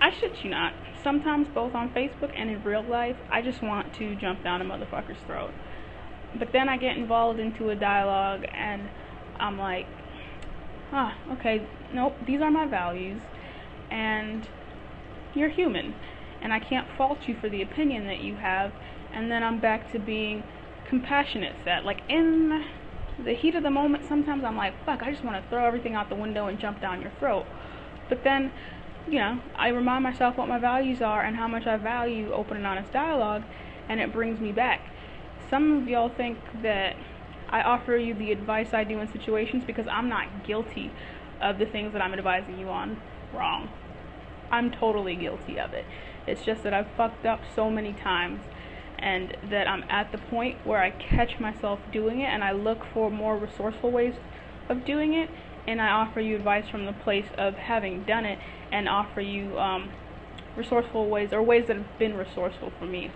I shit you not. Sometimes both on Facebook and in real life, I just want to jump down a motherfucker's throat. But then I get involved into a dialogue and I'm like, ah, okay, nope, these are my values and you're human and I can't fault you for the opinion that you have and then I'm back to being compassionate set. Like in the heat of the moment, sometimes I'm like, fuck, I just want to throw everything out the window and jump down your throat. But then, you know, I remind myself what my values are and how much I value open and honest dialogue, and it brings me back. Some of y'all think that I offer you the advice I do in situations because I'm not guilty of the things that I'm advising you on. Wrong. I'm totally guilty of it. It's just that I've fucked up so many times and that I'm at the point where I catch myself doing it and I look for more resourceful ways of doing it and I offer you advice from the place of having done it and offer you um, resourceful ways or ways that have been resourceful for me.